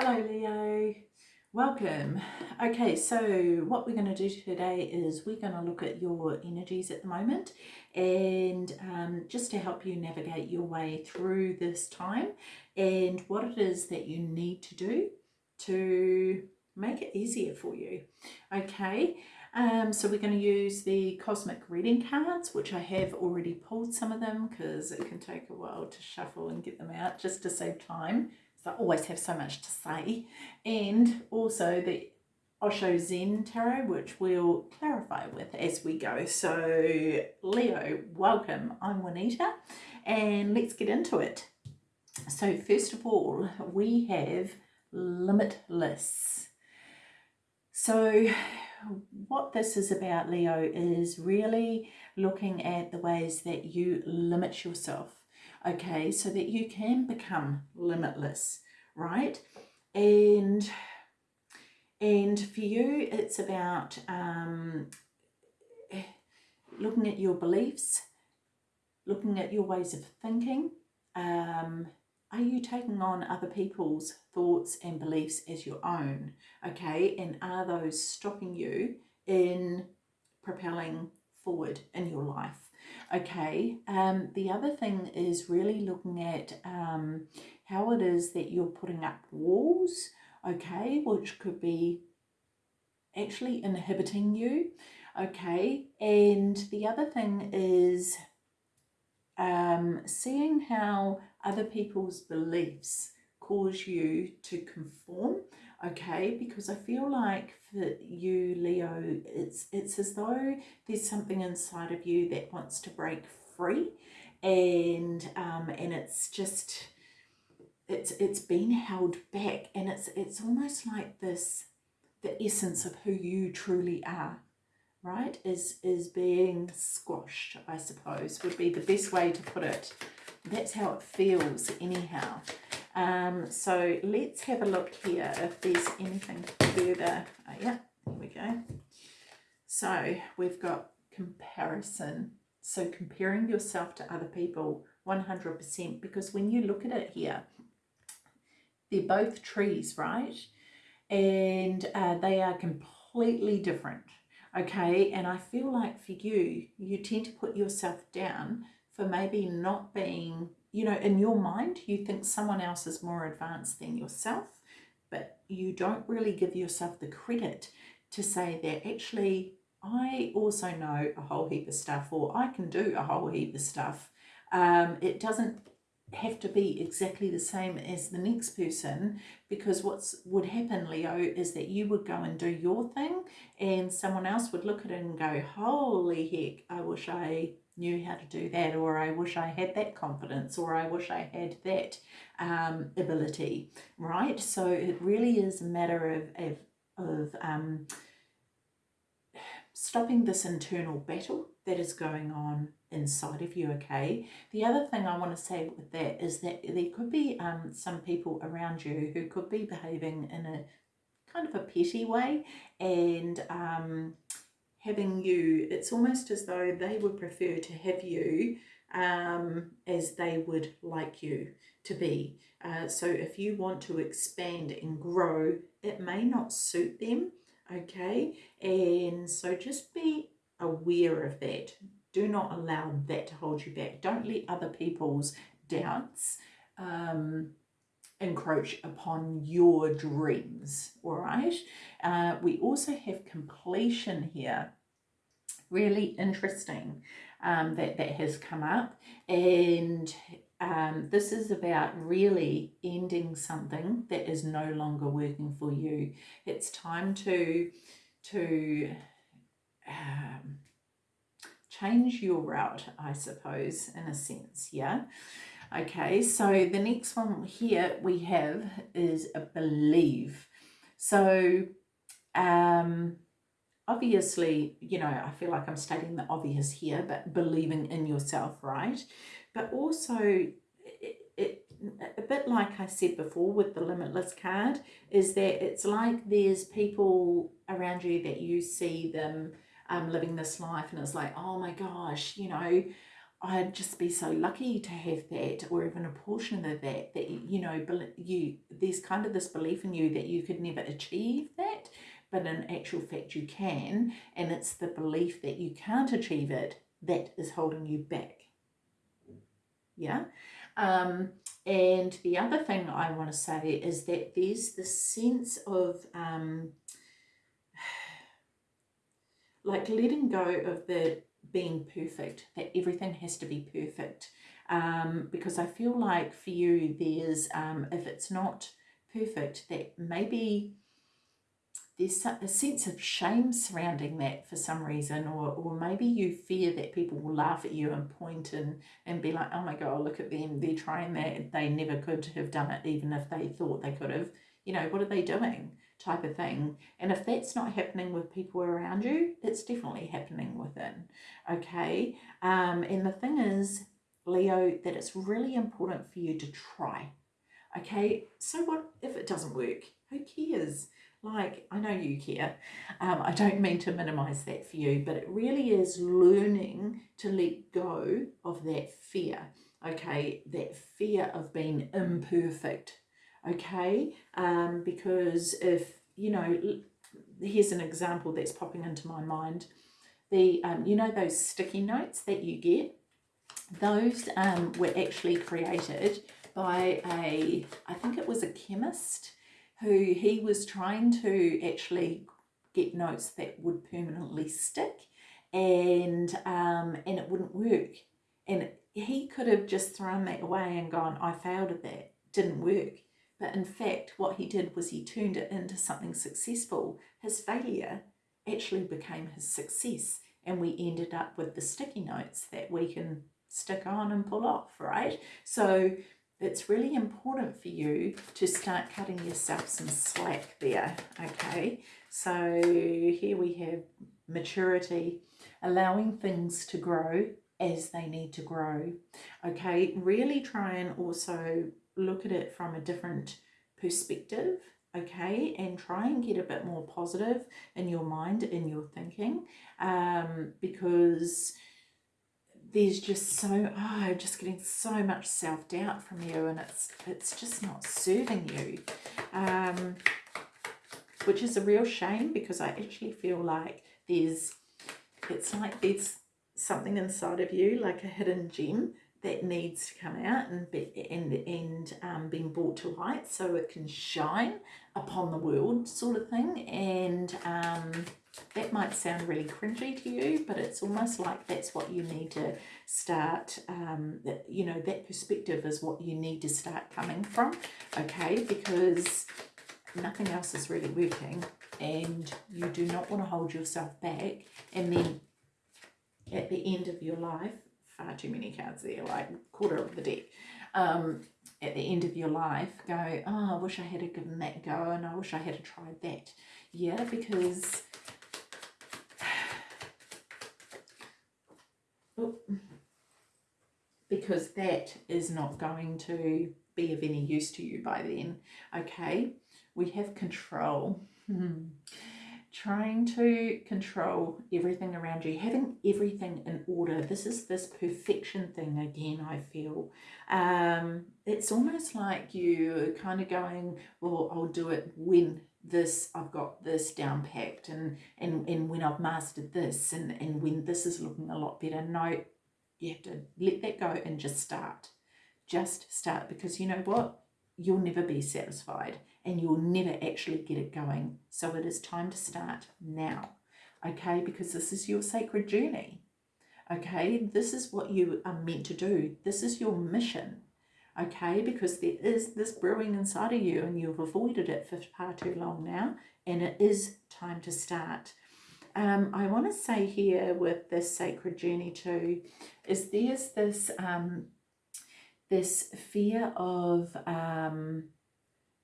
Hello Leo, welcome. Okay, so what we're going to do today is we're going to look at your energies at the moment and um, just to help you navigate your way through this time and what it is that you need to do to make it easier for you. Okay, um, so we're going to use the cosmic reading cards, which I have already pulled some of them because it can take a while to shuffle and get them out just to save time. I always have so much to say. And also the Osho Zen Tarot, which we'll clarify with as we go. So Leo, welcome. I'm Juanita and let's get into it. So first of all, we have limitless. So what this is about, Leo, is really looking at the ways that you limit yourself, okay, so that you can become limitless, right? And and for you, it's about um, looking at your beliefs, looking at your ways of thinking, um, are you taking on other people's thoughts and beliefs as your own? Okay, and are those stopping you in propelling forward in your life? Okay, um, the other thing is really looking at um, how it is that you're putting up walls, okay, which could be actually inhibiting you, okay, and the other thing is um, seeing how other people's beliefs cause you to conform okay? Because i feel like for you leo it's it's as though there's something inside of you that wants to break free and um and it's just it's it's been held back and it's it's almost like this the essence of who you truly are right is is being squashed i suppose would be the best way to put it that's how it feels anyhow. Um, so let's have a look here if there's anything further. Oh, yeah, there we go. So we've got comparison. So comparing yourself to other people 100% because when you look at it here, they're both trees, right? And uh, they are completely different, okay? And I feel like for you, you tend to put yourself down for maybe not being, you know, in your mind, you think someone else is more advanced than yourself, but you don't really give yourself the credit to say that actually I also know a whole heap of stuff or I can do a whole heap of stuff. Um, it doesn't have to be exactly the same as the next person because what's would happen Leo is that you would go and do your thing and someone else would look at it and go holy heck I wish I knew how to do that or I wish I had that confidence or I wish I had that um, ability, right? So it really is a matter of, of, of um, stopping this internal battle that is going on inside of you, okay? The other thing I want to say with that is that there could be um, some people around you who could be behaving in a kind of a petty way and um, having you, it's almost as though they would prefer to have you um, as they would like you to be. Uh, so if you want to expand and grow, it may not suit them, okay? And so just be aware of that. Do not allow that to hold you back. Don't let other people's doubts um, encroach upon your dreams, all right? Uh, we also have completion here. Really interesting um, that that has come up. And um, this is about really ending something that is no longer working for you. It's time to, to um, change your route, I suppose, in a sense, yeah? Okay, so the next one here we have is a believe. So, um, obviously, you know, I feel like I'm stating the obvious here, but believing in yourself, right? But also, it, it, a bit like I said before with the limitless card, is that it's like there's people around you that you see them um, living this life and it's like, oh my gosh, you know, I'd just be so lucky to have that, or even a portion of that. That you know, you there's kind of this belief in you that you could never achieve that, but in actual fact you can, and it's the belief that you can't achieve it that is holding you back. Yeah. Um, and the other thing I want to say is that there's this sense of um, like letting go of the being perfect, that everything has to be perfect. Um, because I feel like for you, there's, um, if it's not perfect, that maybe there's a sense of shame surrounding that for some reason, or, or maybe you fear that people will laugh at you and point and, and be like, oh my God, look at them, they're trying that, they never could have done it, even if they thought they could have. You know, what are they doing? Type of thing. And if that's not happening with people around you, it's definitely happening within. Okay. Um, and the thing is, Leo, that it's really important for you to try. Okay. So what if it doesn't work? Who cares? like I know you care. Um, I don't mean to minimize that for you, but it really is learning to let go of that fear. Okay, that fear of being imperfect. Okay, um, because if you know, here's an example that's popping into my mind. The um, you know those sticky notes that you get, those um, were actually created by a I think it was a chemist who he was trying to actually get notes that would permanently stick and um, and it wouldn't work. And he could have just thrown that away and gone, I failed at that, didn't work. But in fact, what he did was he turned it into something successful. His failure actually became his success. And we ended up with the sticky notes that we can stick on and pull off, right? So it's really important for you to start cutting yourself some slack there, okay? So here we have maturity, allowing things to grow as they need to grow, okay? Really try and also look at it from a different perspective, okay? And try and get a bit more positive in your mind, in your thinking, um, because there's just so oh just getting so much self-doubt from you and it's it's just not serving you um which is a real shame because I actually feel like there's it's like there's something inside of you like a hidden gem that needs to come out and be and and um, being brought to light so it can shine upon the world sort of thing. And um, that might sound really cringy to you but it's almost like that's what you need to start um, that you know that perspective is what you need to start coming from okay? Because nothing else is really working and you do not want to hold yourself back. And then at the end of your life far too many cards there, like quarter of the deck. Um, at the end of your life, go, oh, I wish I had given that go and I wish I had tried that. Yeah, because because that is not going to be of any use to you by then. Okay, we have control. Trying to control everything around you, having everything in order. This is this perfection thing again, I feel. Um, it's almost like you're kind of going, well, I'll do it when this, I've got this down packed and, and, and when I've mastered this and, and when this is looking a lot better. No, you have to let that go and just start. Just start because you know what? You'll never be satisfied and you'll never actually get it going. So it is time to start now, okay? Because this is your sacred journey, okay? This is what you are meant to do. This is your mission, okay? Because there is this brewing inside of you and you've avoided it for far too long now and it is time to start. Um, I want to say here with this sacred journey too, is there's this um, this fear of um,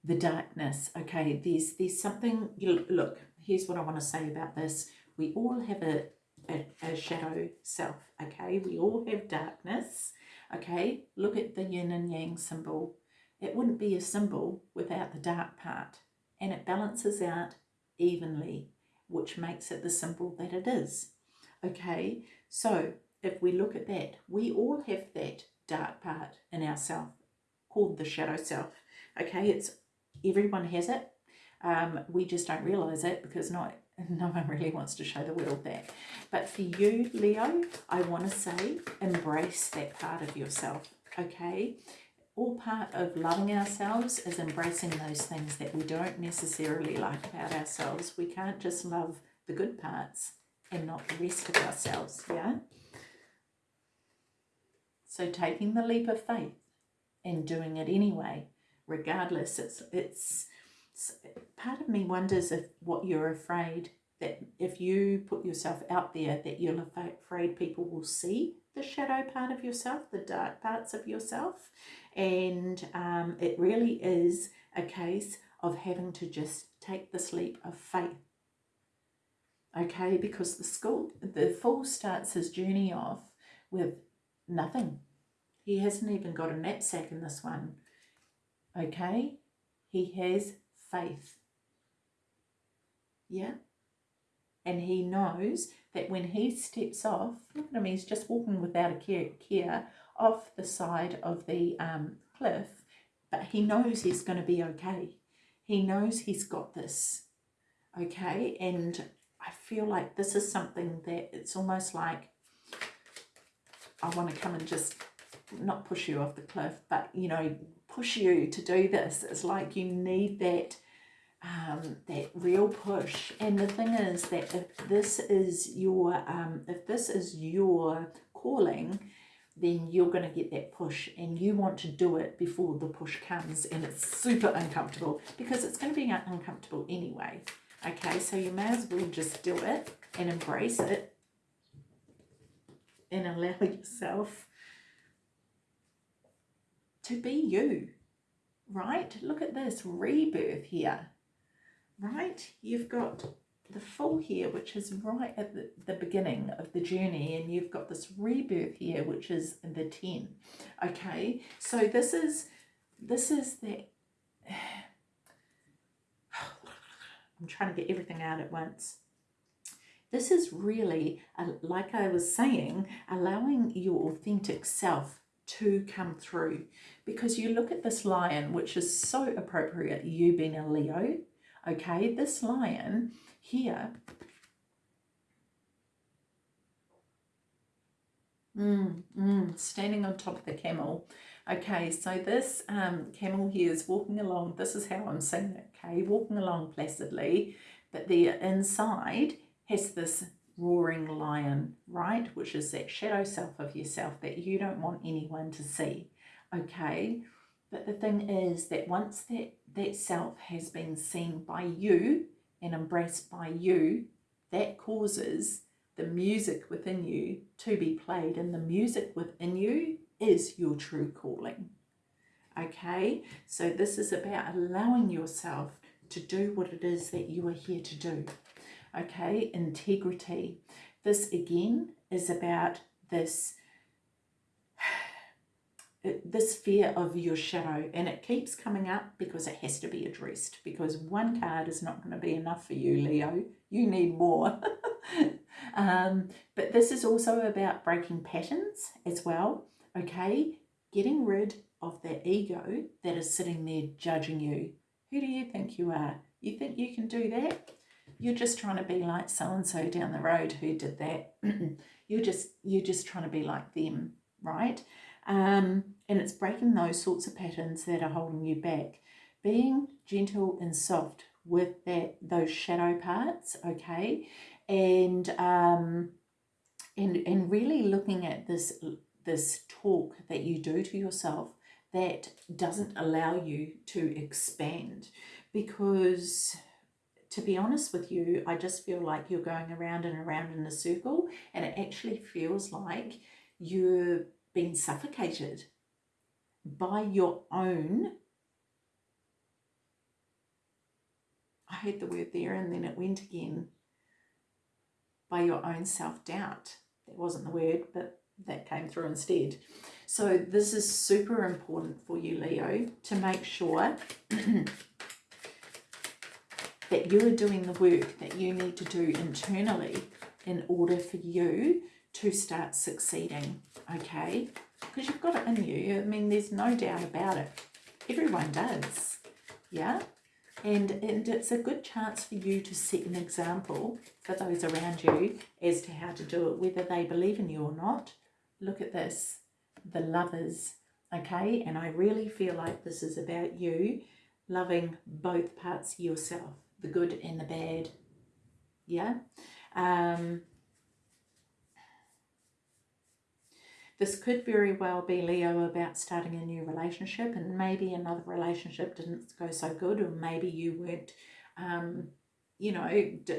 the darkness. Okay, there's there's something. You look, here's what I want to say about this. We all have a, a, a shadow self. Okay, we all have darkness. Okay, look at the yin and yang symbol. It wouldn't be a symbol without the dark part, and it balances out evenly, which makes it the symbol that it is. Okay, so if we look at that, we all have that dark part in ourself called the shadow self. Okay, it's everyone has it. Um, we just don't realize it because not no one really wants to show the world that. But for you, Leo, I want to say embrace that part of yourself. Okay, all part of loving ourselves is embracing those things that we don't necessarily like about ourselves. We can't just love the good parts and not the rest of ourselves, yeah? So taking the leap of faith and doing it anyway, regardless, it's, it's, it's part of me wonders if what you're afraid that if you put yourself out there that you're afraid people will see the shadow part of yourself, the dark parts of yourself. And um, it really is a case of having to just take this leap of faith. Okay, because the school, the fool starts his journey off with nothing. He hasn't even got a knapsack in this one. Okay, he has faith. Yeah, and he knows that when he steps off, look at him, he's just walking without a care, care off the side of the um, cliff, but he knows he's going to be okay. He knows he's got this, okay? And I feel like this is something that it's almost like I want to come and just not push you off the cliff, but, you know, push you to do this. It's like you need that um, that real push. And the thing is that if this is your um, if this is your calling, then you're going to get that push and you want to do it before the push comes and it's super uncomfortable because it's going to be uncomfortable anyway. Okay, so you may as well just do it and embrace it and allow yourself to be you, right? Look at this rebirth here right? You've got the fool here, which is right at the, the beginning of the journey, and you've got this rebirth here, which is the 10. Okay, so this is, this is the, I'm trying to get everything out at once. This is really, uh, like I was saying, allowing your authentic self to come through. Because you look at this lion, which is so appropriate, you being a Leo, Okay, this lion here, mm, mm, standing on top of the camel. Okay, so this um, camel here is walking along, this is how I'm seeing it, okay, walking along placidly, but the inside has this roaring lion, right, which is that shadow self of yourself that you don't want anyone to see, okay? But the thing is that once that, that self has been seen by you and embraced by you, that causes the music within you to be played. And the music within you is your true calling. Okay, so this is about allowing yourself to do what it is that you are here to do. Okay, integrity. This again is about this this fear of your shadow and it keeps coming up because it has to be addressed because one card is not going to be enough for you Leo. You need more. Um, but this is also about breaking patterns as well okay? Getting rid of that ego that is sitting there judging you. Who do you think you are? You think you can do that you're just trying to be like so-and-so down the road who did that. You're just you're just trying to be like them right? Um, and it's breaking those sorts of patterns that are holding you back. Being gentle and soft with that those shadow parts, okay, and um, and and really looking at this this talk that you do to yourself that doesn't allow you to expand. Because to be honest with you I just feel like you're going around and around in a circle and it actually feels like you're being suffocated by your own I heard the word there and then it went again by your own self-doubt. That wasn't the word but that came through instead. So this is super important for you Leo to make sure that you are doing the work that you need to do internally in order for you to start succeeding, okay? Because you've got it in you. I mean, there's no doubt about it. Everyone does, yeah? And, and it's a good chance for you to set an example for those around you as to how to do it, whether they believe in you or not. Look at this, the lovers, okay? And I really feel like this is about you loving both parts yourself, the good and the bad, yeah? Um, this could very well be Leo about starting a new relationship and maybe another relationship didn't go so good or maybe you weren't, um, you know,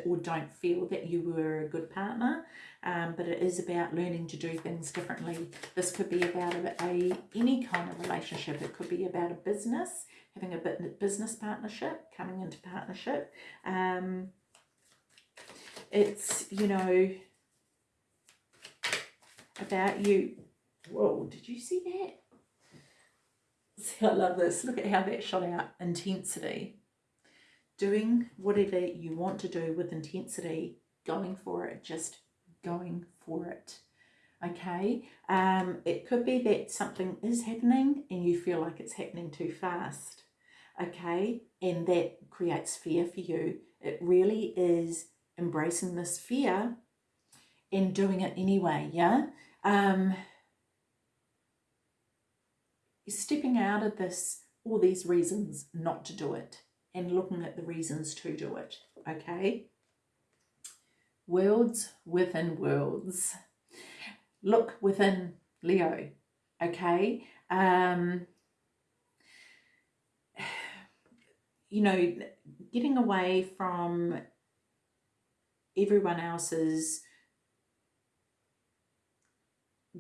or don't feel that you were a good partner. Um, but it is about learning to do things differently. This could be about a, a any kind of relationship. It could be about a business, having a bit business partnership, coming into partnership. Um, it's, you know, about you. Whoa, did you see that? See, I love this. Look at how that shot out. Intensity. Doing whatever you want to do with intensity, going for it, just going for it. Okay, um, it could be that something is happening and you feel like it's happening too fast. Okay, and that creates fear for you. It really is embracing this fear and doing it anyway, yeah? Um, stepping out of this, all these reasons not to do it and looking at the reasons to do it, okay? Worlds within worlds. Look within Leo, okay? Um, you know, getting away from everyone else's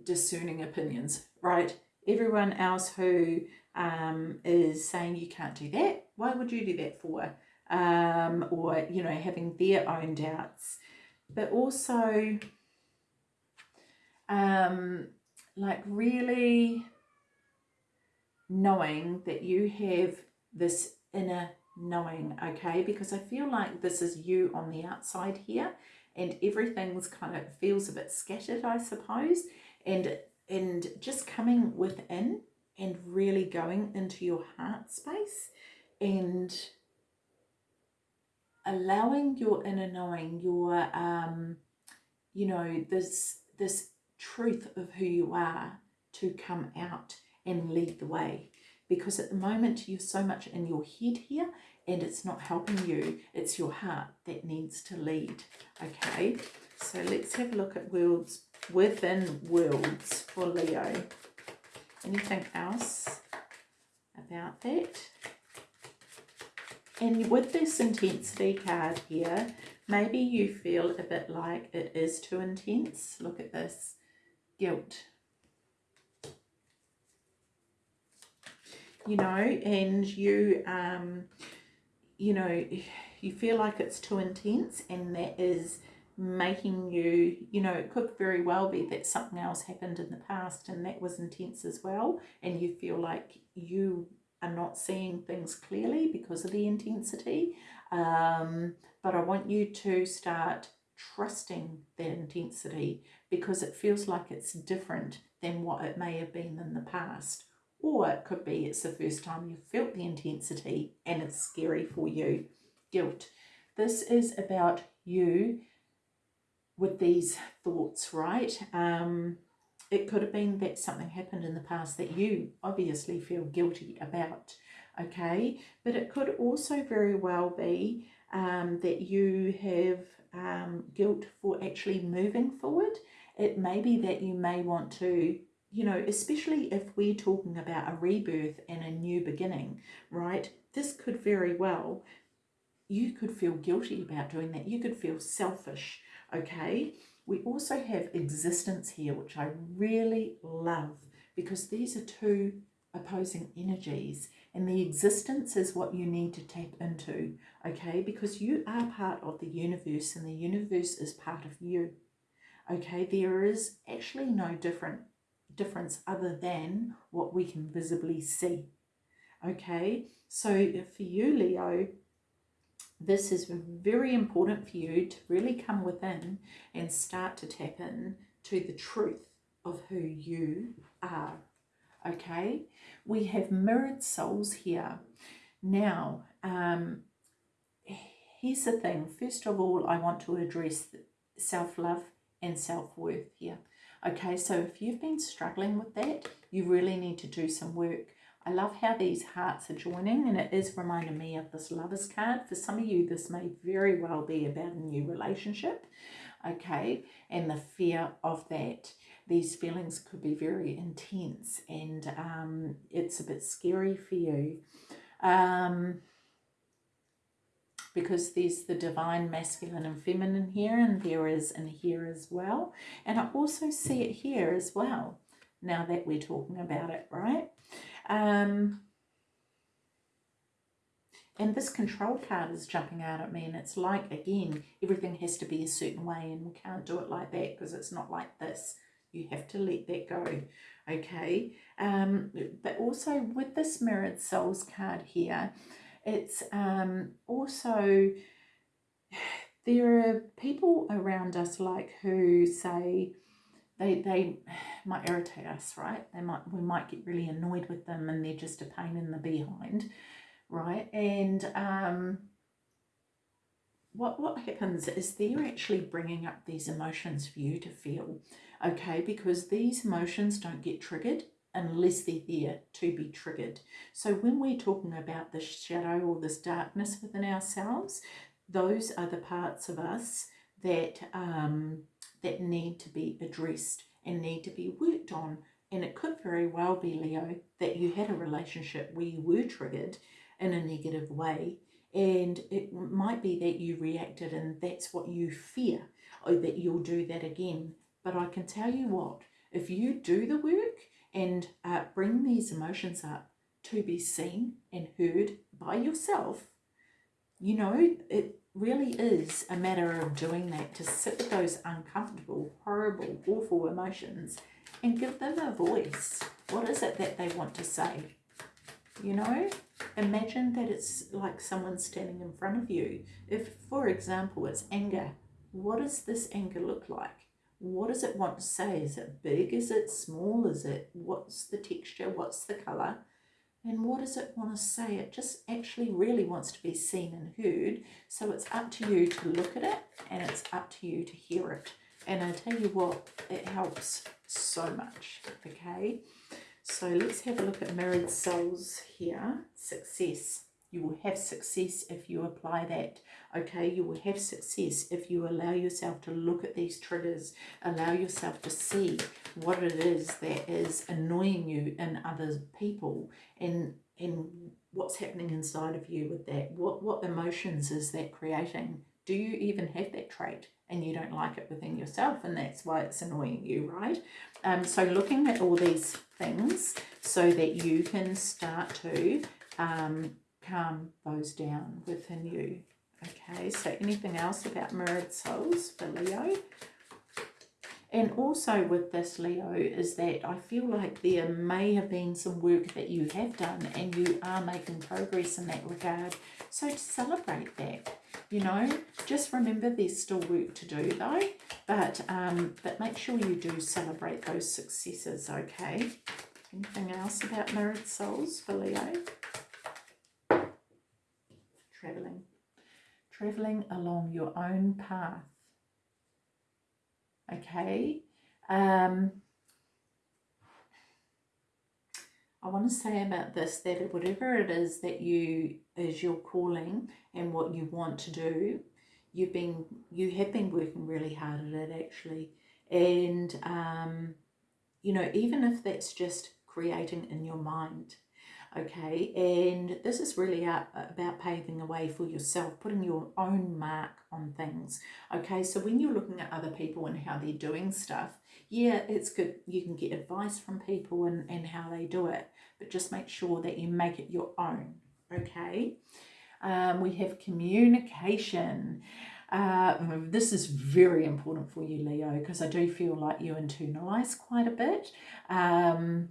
discerning opinions, right? Everyone else who um, is saying you can't do that, why would you do that for? Um, or, you know, having their own doubts. But also, um, like really knowing that you have this inner knowing, okay? Because I feel like this is you on the outside here and everything's kind of feels a bit scattered, I suppose. And, and just coming within and really going into your heart space and allowing your inner knowing, your, um, you know, this, this truth of who you are to come out and lead the way because at the moment you're so much in your head here and it's not helping you. It's your heart that needs to lead. Okay, so let's have a look at worlds within worlds for Leo. Anything else about that? And with this intensity card here, maybe you feel a bit like it is too intense. Look at this. Guilt. You know, and you um, you know, you feel like it's too intense and that is making you, you know, it could very well be that something else happened in the past and that was intense as well and you feel like you are not seeing things clearly because of the intensity. Um, but I want you to start trusting that intensity because it feels like it's different than what it may have been in the past or it could be it's the first time you've felt the intensity and it's scary for you. Guilt. This is about you with these thoughts, right? Um, it could have been that something happened in the past that you obviously feel guilty about, okay? But it could also very well be um, that you have um, guilt for actually moving forward. It may be that you may want to you know, especially if we're talking about a rebirth and a new beginning, right? This could very well, you could feel guilty about doing that. You could feel selfish, okay? We also have existence here, which I really love because these are two opposing energies and the existence is what you need to tap into, okay? Because you are part of the universe and the universe is part of you, okay? There is actually no different difference other than what we can visibly see. Okay, so for you, Leo, this is very important for you to really come within and start to tap in to the truth of who you are. Okay, we have mirrored souls here. Now, um, here's the thing. First of all, I want to address self-love and self-worth here. Okay, so if you've been struggling with that, you really need to do some work. I love how these hearts are joining and it is reminding me of this lover's card. For some of you, this may very well be about a new relationship, okay, and the fear of that. These feelings could be very intense and um, it's a bit scary for you. Um, because there's the divine masculine and feminine here and there is in here as well. And I also see it here as well, now that we're talking about it, right? Um, and this control card is jumping out at me and it's like, again, everything has to be a certain way and we can't do it like that because it's not like this. You have to let that go, okay? Um, but also with this Mirrored Souls card here, it's um, also, there are people around us like who say, they, they might irritate us, right? They might we might get really annoyed with them and they're just a pain in the behind, right? And um, what what happens is they're actually bringing up these emotions for you to feel, okay? Because these emotions don't get triggered unless they're there to be triggered. So when we're talking about this shadow or this darkness within ourselves, those are the parts of us that um, that need to be addressed and need to be worked on. And it could very well be, Leo, that you had a relationship where you were triggered in a negative way. And it might be that you reacted and that's what you fear, or that you'll do that again. But I can tell you what, if you do the work and uh, bring these emotions up to be seen and heard by yourself, you know, it really is a matter of doing that, to sit with those uncomfortable, horrible, awful emotions and give them a voice. What is it that they want to say? You know, imagine that it's like someone standing in front of you. If, for example, it's anger, what does this anger look like? What does it want to say? Is it big? Is it small? Is it, what's the texture? What's the colour? And what does it want to say? It just actually really wants to be seen and heard. So it's up to you to look at it and it's up to you to hear it. And I tell you what, it helps so much, okay? So let's have a look at mirrored souls here. Success. You will have success if you apply that. Okay, you will have success if you allow yourself to look at these triggers, allow yourself to see what it is that is annoying you in other people and and what's happening inside of you with that. What what emotions is that creating? Do you even have that trait? and you don't like it within yourself and that's why it's annoying you right um so looking at all these things so that you can start to um calm those down within you. Okay, so anything else about mirrored souls for Leo? And also with this, Leo, is that I feel like there may have been some work that you have done and you are making progress in that regard. So to celebrate that, you know, just remember there's still work to do though, but, um, but make sure you do celebrate those successes, okay? Anything else about mirrored souls for Leo? Traveling. Traveling along your own path. Okay. Um, I want to say about this that whatever it is that you is your calling and what you want to do, you've been you have been working really hard at it actually, and um, you know even if that's just creating in your mind, okay? And this is really about paving a way for yourself putting your own mark on things okay? So when you're looking at other people and how they're doing stuff yeah it's good. You can get advice from people and, and how they do it but just make sure that you make it your own okay? Um, we have communication. Uh, this is very important for you Leo because I do feel like you internalize quite a bit. Um,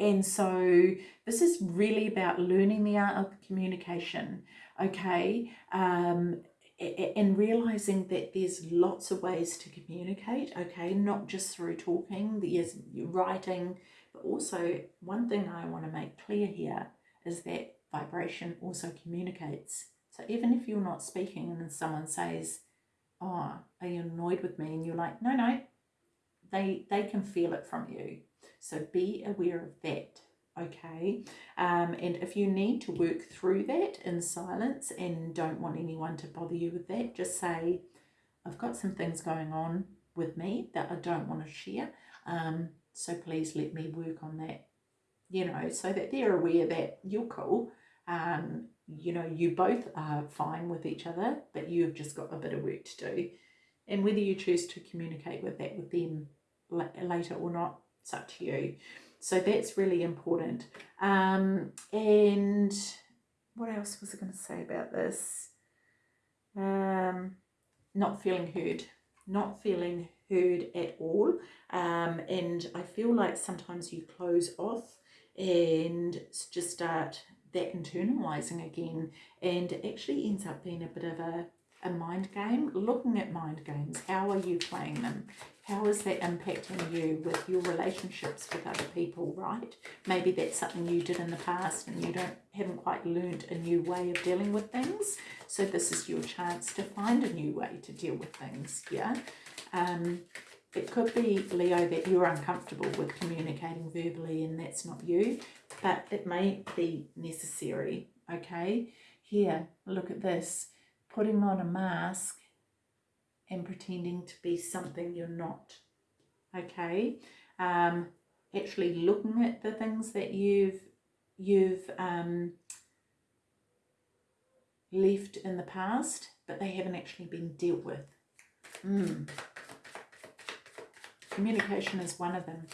and so this is really about learning the art of communication okay? Um, and realizing that there's lots of ways to communicate okay? Not just through talking there's writing but also one thing i want to make clear here is that vibration also communicates. So even if you're not speaking and someone says oh are you annoyed with me? and you're like no no they they can feel it from you so be aware of that okay? Um, and if you need to work through that in silence and don't want anyone to bother you with that just say I've got some things going on with me that I don't want to share um, so please let me work on that you know so that they're aware that you're cool um, you know you both are fine with each other but you've just got a bit of work to do. And whether you choose to communicate with that with them later or not it's up to you so that's really important. Um, and what else was I going to say about this? Um, not feeling heard. Not feeling heard at all. Um, and I feel like sometimes you close off and just start that internalizing again and it actually ends up being a bit of a, a mind game. Looking at mind games, how are you playing them? How is that impacting you with your relationships with other people, right? Maybe that's something you did in the past and you don't haven't quite learned a new way of dealing with things. So this is your chance to find a new way to deal with things, yeah? Um, it could be, Leo, that you're uncomfortable with communicating verbally and that's not you, but it may be necessary, okay? Here, look at this. Putting on a mask and pretending to be something you're not. Okay, um, actually looking at the things that you've you've um, left in the past, but they haven't actually been dealt with. Mm. Communication is one of them.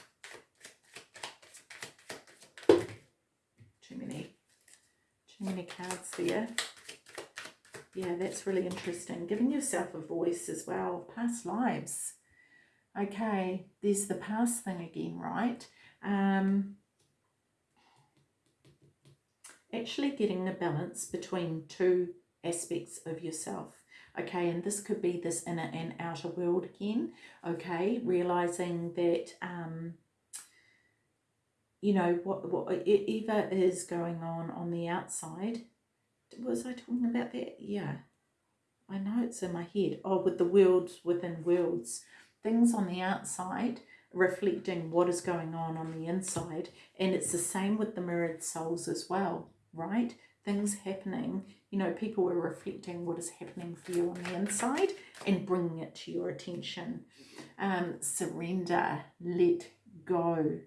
Too many, too many cards there. Yeah, that's really interesting. Giving yourself a voice as well. Past lives. Okay, there's the past thing again, right? Um, actually getting a balance between two aspects of yourself. Okay, and this could be this inner and outer world again. Okay, realizing that, um, you know, what, what Eva is going on on the outside was I talking about that? Yeah. I know it's in my head. Oh, with the worlds within worlds. Things on the outside reflecting what is going on on the inside. And it's the same with the mirrored souls as well, right? Things happening, you know, people are reflecting what is happening for you on the inside and bringing it to your attention. Um, surrender, let go.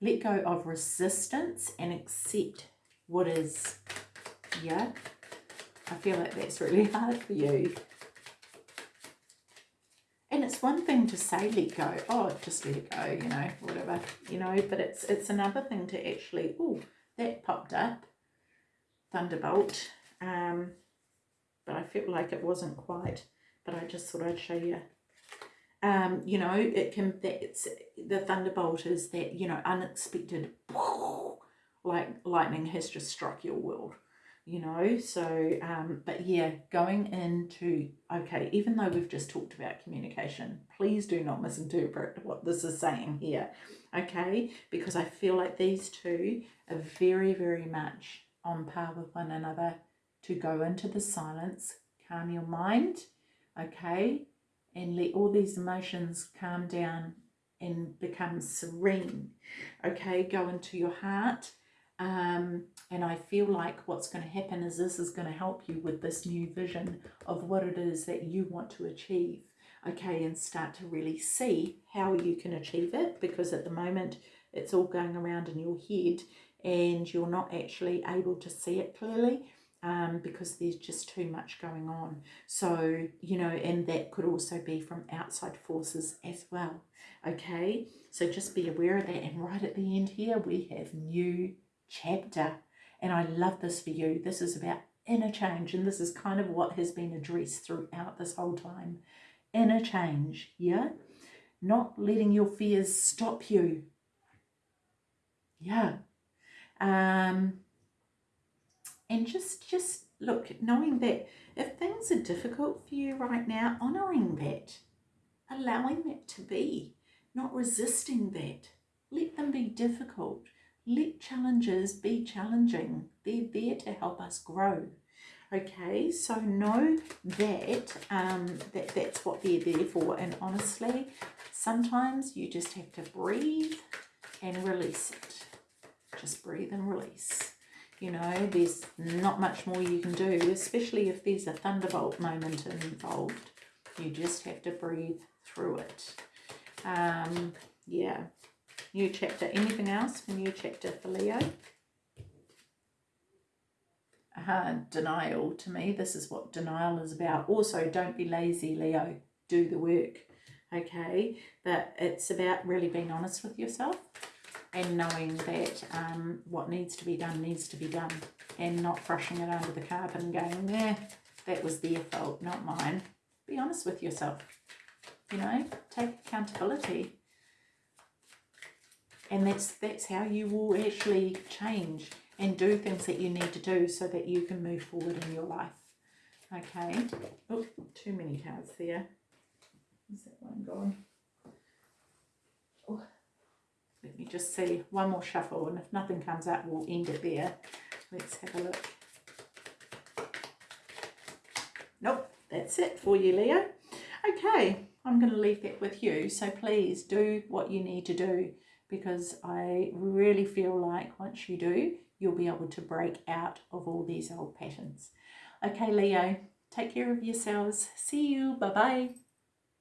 Let go of resistance and accept what is yeah I feel like that's really hard for you. And it's one thing to say let go oh just let it go you know whatever you know but it's it's another thing to actually oh that popped up thunderbolt um but I felt like it wasn't quite but I just thought I'd show you. Um you know it can that's the thunderbolt is that you know unexpected like lightning has just struck your world you know so um but yeah going into okay even though we've just talked about communication please do not misinterpret what this is saying here okay? Because i feel like these two are very very much on par with one another to go into the silence calm your mind okay? And let all these emotions calm down and become serene okay? Go into your heart um, and I feel like what's going to happen is this is going to help you with this new vision of what it is that you want to achieve. Okay, and start to really see how you can achieve it because at the moment it's all going around in your head and you're not actually able to see it clearly um, because there's just too much going on. So, you know, and that could also be from outside forces as well. Okay, so just be aware of that. And right at the end here, we have new chapter. And I love this for you. This is about inner change. And this is kind of what has been addressed throughout this whole time. Inner change, yeah? Not letting your fears stop you. Yeah. Um, and just, just look, knowing that if things are difficult for you right now, honouring that, allowing that to be, not resisting that. Let them be difficult. Let challenges be challenging. They're there to help us grow. Okay, so know that, um, that that's what they're there for. And honestly, sometimes you just have to breathe and release it. Just breathe and release. You know, there's not much more you can do, especially if there's a thunderbolt moment involved. You just have to breathe through it. Um, yeah, new chapter. Anything else for new chapter for Leo? Uh, denial to me. This is what denial is about. Also, don't be lazy, Leo. Do the work. Okay, but it's about really being honest with yourself and knowing that um, what needs to be done needs to be done and not brushing it under the carpet and going, yeah, that was their fault, not mine. Be honest with yourself. You know, take accountability. And that's that's how you will actually change and do things that you need to do so that you can move forward in your life. Okay. Oh, too many cards there. Is that one gone? Oh, let me just see. One more shuffle, and if nothing comes up, we'll end it there. Let's have a look. Nope, that's it for you, Leo. Okay, I'm going to leave that with you. So please do what you need to do because I really feel like once you do, you'll be able to break out of all these old patterns. Okay, Leo, take care of yourselves. See you. Bye-bye.